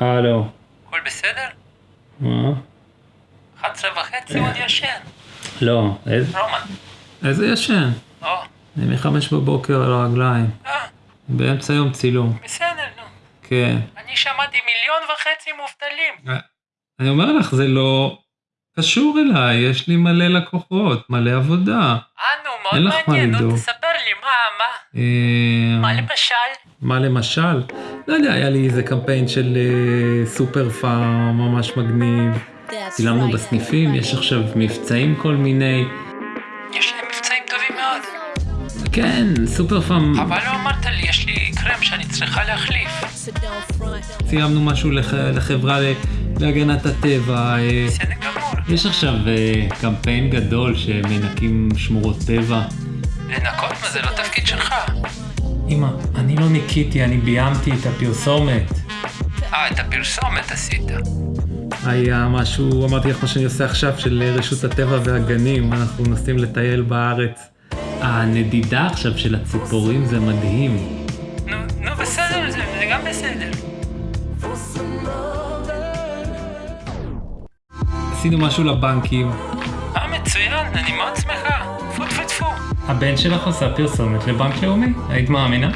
הלו. הכל בסדר? מה? 11 וחצי עוד ישן. לא. איזה- רומן. איזה ישן? או, אני מחמש בבוקר על הרגליים. אה, באמצע יום צילום. בסדר, נו. כן. אני שמעתי מיליון וחצי מובטלים. אני אומר לך, זה לא קשור אליי, יש לי מלא לקוחות, מלא עבודה. אה, נו, מאוד מעניין. נו. תספר מה, מה? אה, מה למשל? מה למשל? לא יודע, היה לי איזה קמפיין של אה, סופר פארם ממש מגניב. צילמנו בסניפים, יש עכשיו מבצעים כל מיני. יש להם מבצעים טובים מאוד. כן, סופר פארם, אבל לא אמרת לי, יש לי קרם שאני צריכה להחליף. צילמנו משהו לח... לחברה. להגנת הטבע. אה, בסדר גמור. יש עכשיו קמפיין גדול שמנקים שמורות טבע. לנקות? מה זה לא תפקיד שלך? אמא, אני לא ניקיתי, אני ביימתי את הפרסומת. אה, את הפרסומת עשית. היה משהו, אמרתי לך מה שאני עושה עכשיו, של רשות הטבע והגנים, אנחנו נוסעים לטייל בארץ. הנדידה עכשיו של הציפורים זה מדהים. נו, נו, בסדר, זה זה גם בסדר. עשינו משהו לבנקים. אה, מצוין, אני מאוד שמחה. הבן שלך עושה פרסומת לבנק לאומי, היית מאמינה?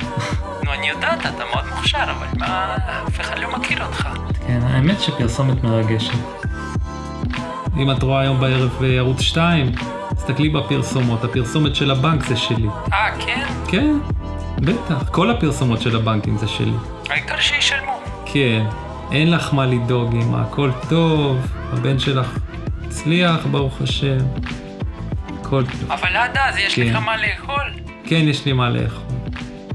נו, אני יודעת, אתה מאוד מוכשר, אבל מה, אף אחד לא מכיר אותך. כן, האמת שפרסומת מרגשת. אם את רואה היום בערב בערוץ 2, תסתכלי בפרסומות, הפרסומת של הבנק זה שלי. אה, כן? כן, בטח, כל הפרסומות של הבנקים זה שלי. העיקר שישלמו. כן, אין לך מה לדאוג, אמא, הכל טוב, הבן שלך הצליח, ברוך השם. טוב. אבל עד אז יש כן. לך מה לאכול. כן, יש לי מה לאכול.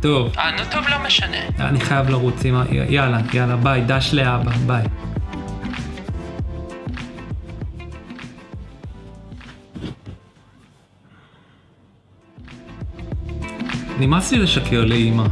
טוב, אה, נו טוב, לא משנה. אני חייב לרוץ, אמא, י- יאללה, יאללה, ביי, דש לאבא, ביי. נמאס לי לשקר לאמא.